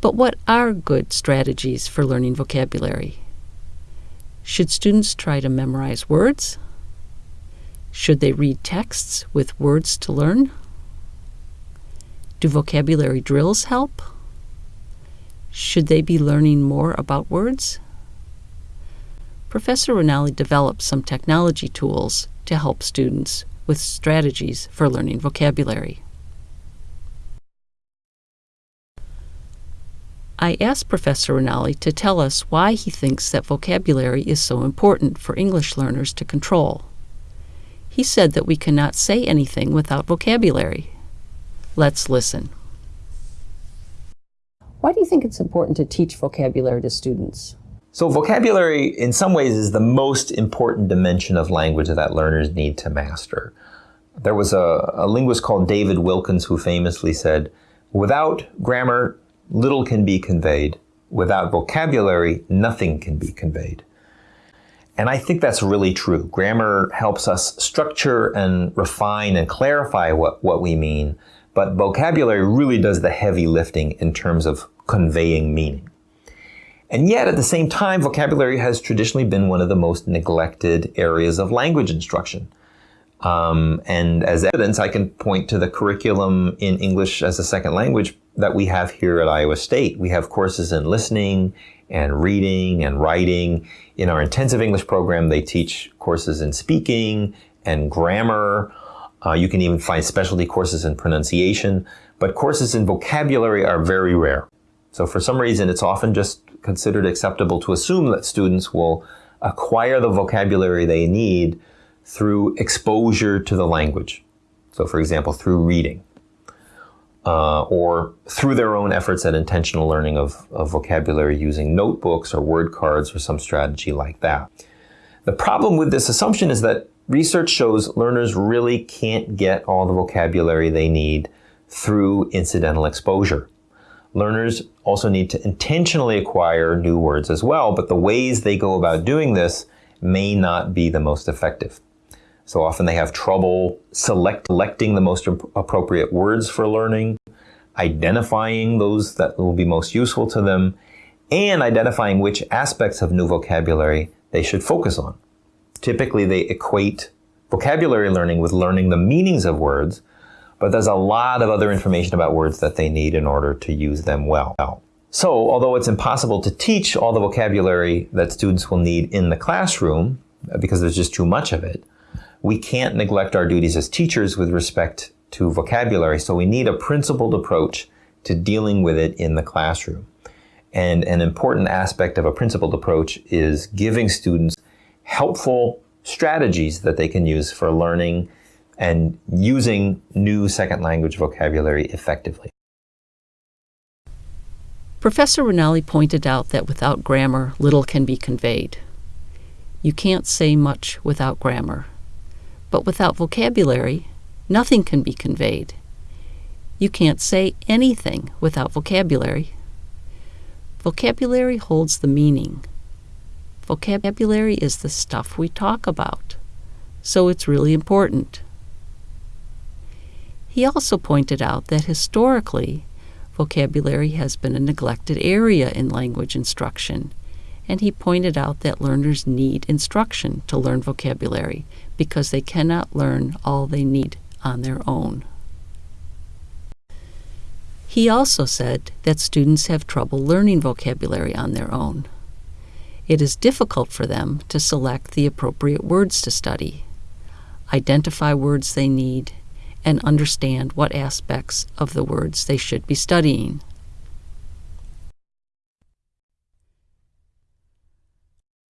But what are good strategies for learning vocabulary? Should students try to memorize words? Should they read texts with words to learn? Do vocabulary drills help? Should they be learning more about words? Professor Ranalli developed some technology tools to help students with strategies for learning vocabulary. I asked Professor Ranalli to tell us why he thinks that vocabulary is so important for English learners to control. He said that we cannot say anything without vocabulary. Let's listen. Why do you think it's important to teach vocabulary to students? So vocabulary, in some ways, is the most important dimension of language that learners need to master. There was a, a linguist called David Wilkins who famously said, without grammar, little can be conveyed. Without vocabulary, nothing can be conveyed. And I think that's really true. Grammar helps us structure and refine and clarify what, what we mean, but vocabulary really does the heavy lifting in terms of conveying meaning. And yet, at the same time, vocabulary has traditionally been one of the most neglected areas of language instruction. Um, and as evidence, I can point to the curriculum in English as a second language that we have here at Iowa State. We have courses in listening and reading and writing. In our intensive English program, they teach courses in speaking and grammar. Uh, you can even find specialty courses in pronunciation, but courses in vocabulary are very rare. So for some reason, it's often just considered acceptable to assume that students will acquire the vocabulary they need through exposure to the language. So for example, through reading uh, or through their own efforts at intentional learning of, of vocabulary using notebooks or word cards or some strategy like that. The problem with this assumption is that research shows learners really can't get all the vocabulary they need through incidental exposure. Learners also need to intentionally acquire new words as well, but the ways they go about doing this may not be the most effective. So often they have trouble select, selecting the most appropriate words for learning, identifying those that will be most useful to them, and identifying which aspects of new vocabulary they should focus on. Typically, they equate vocabulary learning with learning the meanings of words, but there's a lot of other information about words that they need in order to use them well. So, although it's impossible to teach all the vocabulary that students will need in the classroom, because there's just too much of it, we can't neglect our duties as teachers with respect to vocabulary. So we need a principled approach to dealing with it in the classroom. And an important aspect of a principled approach is giving students helpful strategies that they can use for learning and using new second language vocabulary effectively. Professor Ranalli pointed out that without grammar, little can be conveyed. You can't say much without grammar. But without vocabulary, nothing can be conveyed. You can't say anything without vocabulary. Vocabulary holds the meaning. Vocabulary is the stuff we talk about, so it's really important. He also pointed out that historically, vocabulary has been a neglected area in language instruction, and he pointed out that learners need instruction to learn vocabulary because they cannot learn all they need on their own. He also said that students have trouble learning vocabulary on their own. It is difficult for them to select the appropriate words to study, identify words they need, and understand what aspects of the words they should be studying.